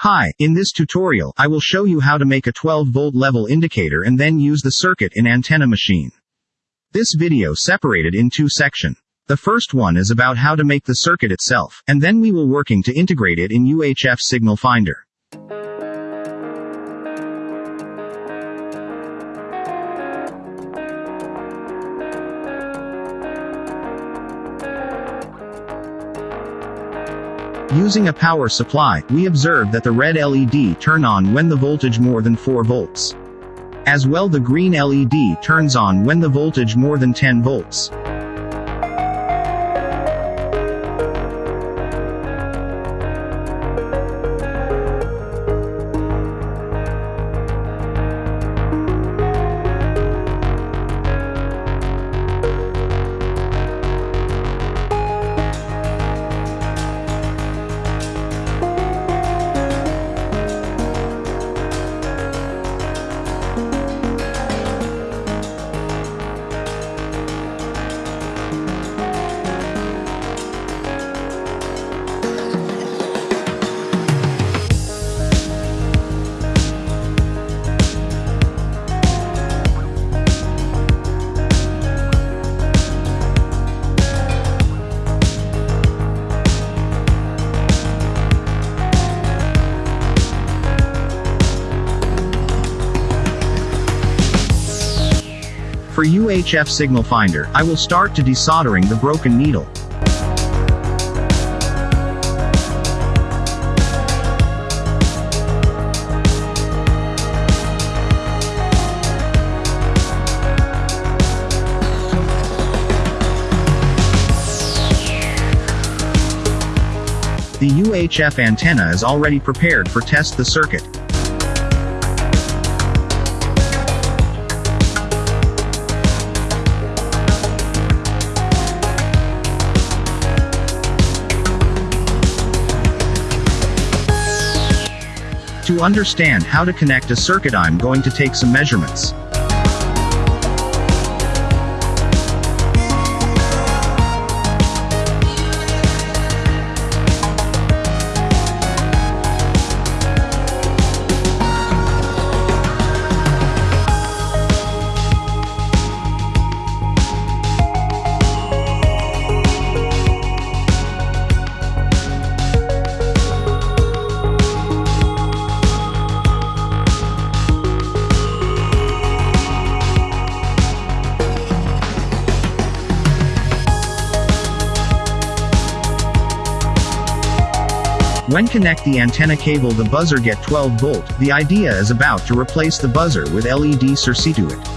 Hi, in this tutorial, I will show you how to make a 12 volt level indicator and then use the circuit in antenna machine. This video separated in two section. The first one is about how to make the circuit itself, and then we will working to integrate it in UHF signal finder. Using a power supply, we observe that the red LED turn on when the voltage more than 4 volts. As well the green LED turns on when the voltage more than 10 volts. For UHF signal finder, I will start to desoldering the broken needle. The UHF antenna is already prepared for test the circuit. To understand how to connect a circuit I'm going to take some measurements. When connect the antenna cable the buzzer get 12 volt, the idea is about to replace the buzzer with LED circuit.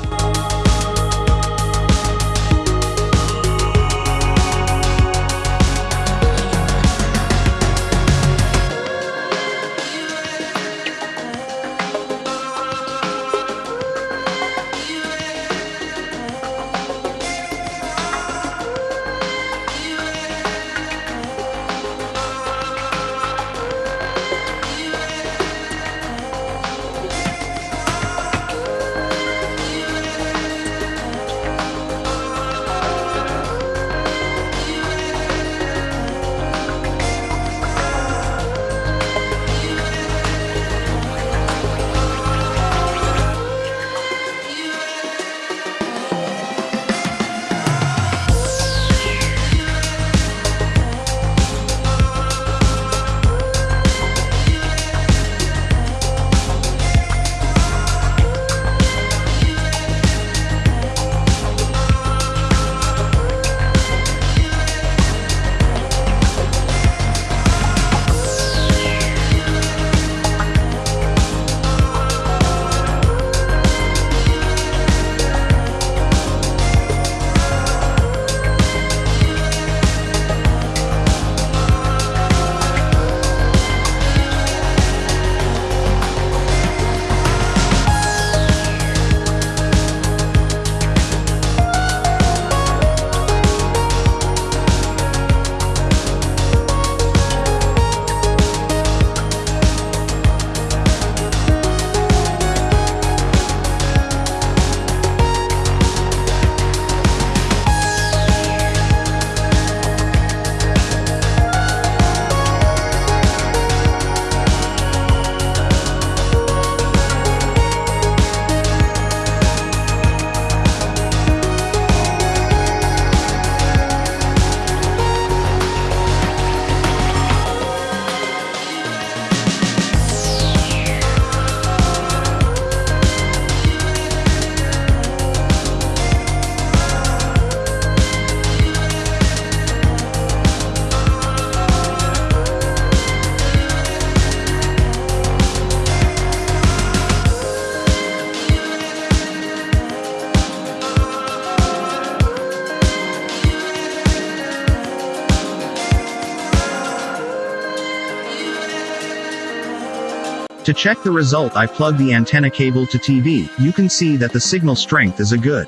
To check the result I plug the antenna cable to TV, you can see that the signal strength is a good